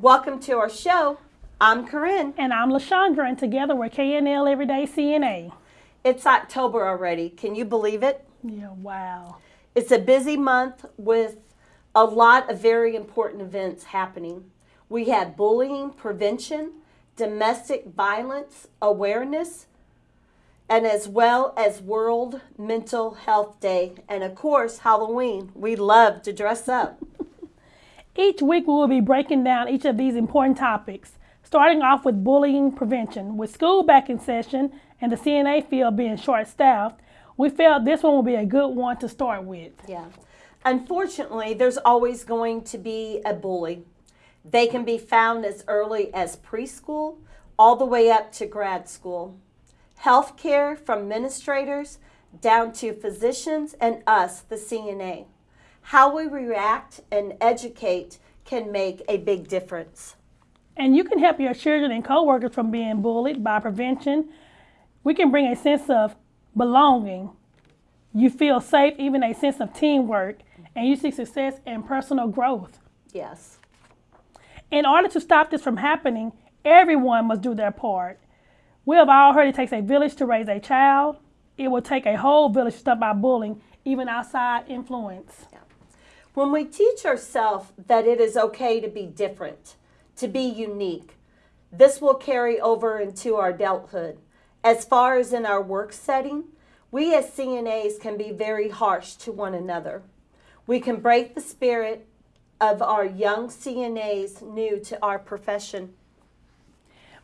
Welcome to our show. I'm Corinne. And I'm LaShondra, and together we're KNL Everyday CNA. It's October already. Can you believe it? Yeah, wow. It's a busy month with a lot of very important events happening. We had bullying prevention, domestic violence awareness, and as well as World Mental Health Day, and of course, Halloween. We love to dress up. Each week we will be breaking down each of these important topics, starting off with bullying prevention. With school back in session and the CNA field being short staffed, we felt this one would be a good one to start with. Yeah. Unfortunately, there's always going to be a bully. They can be found as early as preschool all the way up to grad school. Healthcare from administrators down to physicians and us, the CNA. How we react and educate can make a big difference. And you can help your children and coworkers from being bullied by prevention. We can bring a sense of belonging. You feel safe, even a sense of teamwork, and you see success and personal growth. Yes. In order to stop this from happening, everyone must do their part. We have all heard it takes a village to raise a child. It will take a whole village to stop out bullying, even outside influence. Yeah. When we teach ourselves that it is okay to be different, to be unique, this will carry over into our adulthood. As far as in our work setting, we as CNAs can be very harsh to one another. We can break the spirit of our young CNAs new to our profession.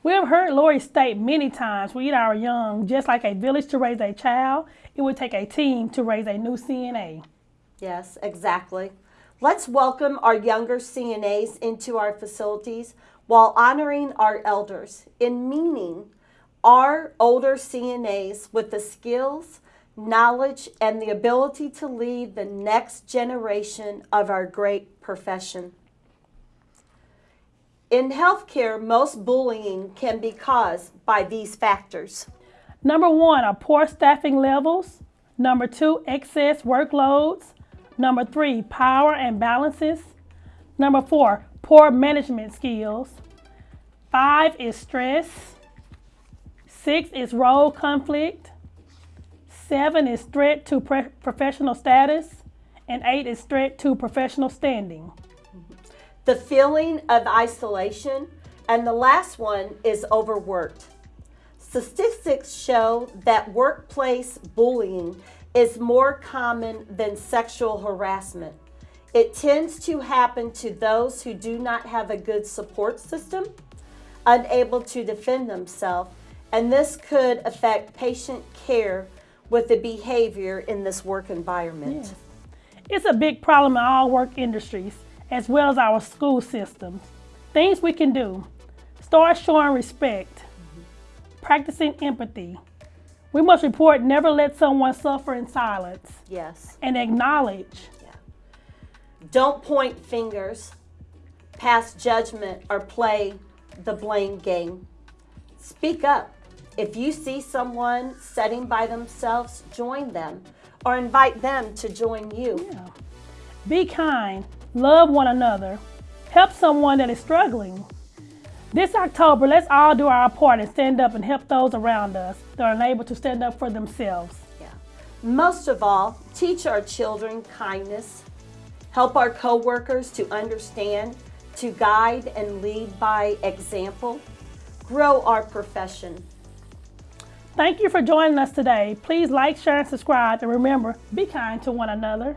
We have heard Lori state many times we are young, just like a village to raise a child, it would take a team to raise a new CNA. Yes, exactly. Let's welcome our younger CNAs into our facilities while honoring our elders in meaning our older CNAs with the skills, knowledge, and the ability to lead the next generation of our great profession. In healthcare, most bullying can be caused by these factors. Number one are poor staffing levels. Number two, excess workloads. Number three, power and balances. Number four, poor management skills. Five is stress. Six is role conflict. Seven is threat to professional status. And eight is threat to professional standing. The feeling of isolation. And the last one is overworked. Statistics show that workplace bullying is more common than sexual harassment. It tends to happen to those who do not have a good support system, unable to defend themselves, and this could affect patient care with the behavior in this work environment. Yes. It's a big problem in all work industries, as well as our school systems. Things we can do. Start showing respect, mm -hmm. practicing empathy. We must report never let someone suffer in silence. Yes. And acknowledge. Yeah. Don't point fingers, pass judgment, or play the blame game. Speak up. If you see someone setting by themselves, join them or invite them to join you. Yeah. Be kind, love one another, help someone that is struggling. This October, let's all do our part and stand up and help those around us that are unable to stand up for themselves. Yeah. Most of all, teach our children kindness, help our coworkers to understand, to guide and lead by example, grow our profession. Thank you for joining us today. Please like, share, and subscribe. And remember, be kind to one another.